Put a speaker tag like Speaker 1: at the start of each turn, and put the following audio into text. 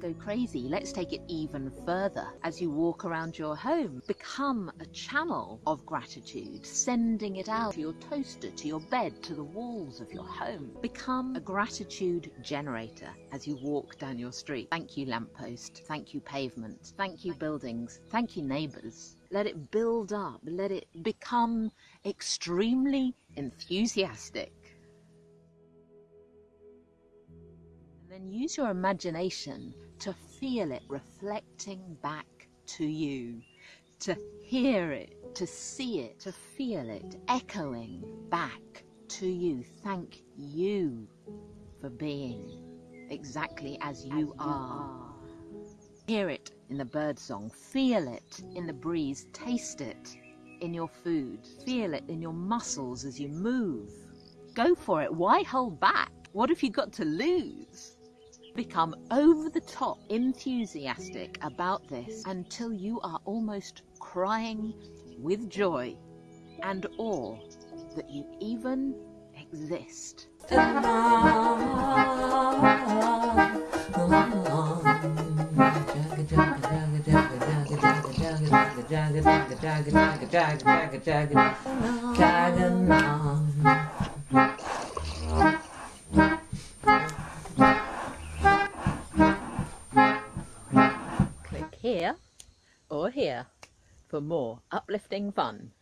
Speaker 1: Go crazy. Let's take it even further. As you walk around your home, become a channel of gratitude, sending it out to your toaster, to your bed, to the walls of your home. Become a gratitude generator as you walk down your street. Thank you, lamppost. Thank you, pavement. Thank you, buildings. Thank you, neighbours. Let it build up. Let it become extremely enthusiastic. And then use your imagination to feel it reflecting back to you, to hear it, to see it, to feel it echoing back to you. Thank you for being exactly as you, as are. Hear it in the birdsong, feel it in the breeze, taste it in your food, feel it in your muscles as you move. Go for it. Why hold back? What have you got to lose? Become over the top enthusiastic about this until you are almost crying with joy and awe that you even exist. Here or here for more uplifting fun.